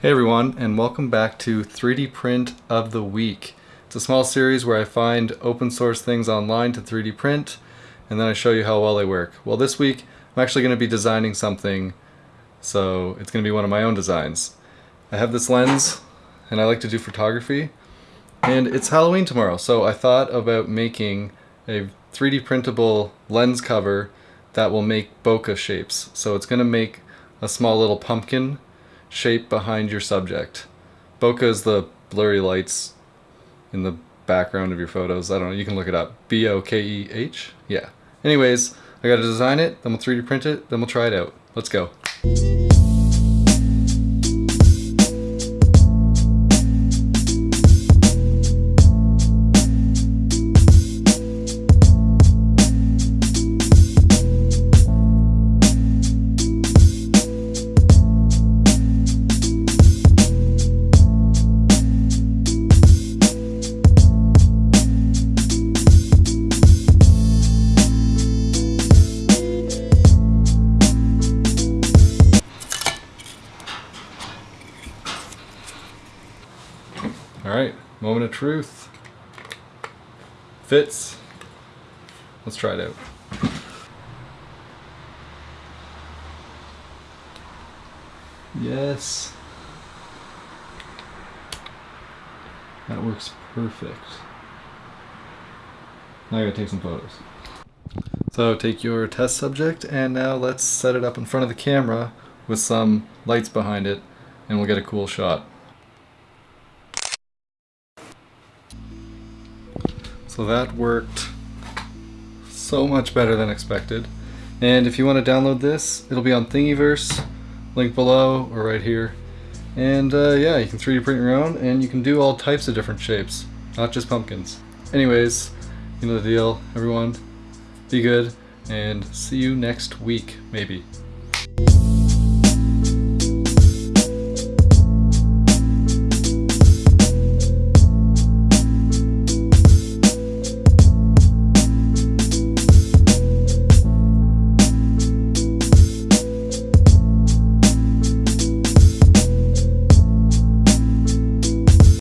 Hey everyone, and welcome back to 3D Print of the Week. It's a small series where I find open source things online to 3D print, and then I show you how well they work. Well, this week I'm actually going to be designing something, so it's going to be one of my own designs. I have this lens, and I like to do photography, and it's Halloween tomorrow, so I thought about making a 3D printable lens cover that will make bokeh shapes. So it's going to make a small little pumpkin shape behind your subject. Bokeh is the blurry lights in the background of your photos. I don't know, you can look it up. B-O-K-E-H? Yeah. Anyways, I gotta design it, then we'll 3D print it, then we'll try it out. Let's go. All right, moment of truth. Fits. Let's try it out. Yes. That works perfect. Now I gotta take some photos. So take your test subject and now let's set it up in front of the camera with some lights behind it and we'll get a cool shot. So that worked so much better than expected. And if you want to download this, it'll be on Thingiverse, link below or right here. And uh, yeah, you can 3D print your own and you can do all types of different shapes, not just pumpkins. Anyways, you know the deal, everyone. Be good and see you next week, maybe.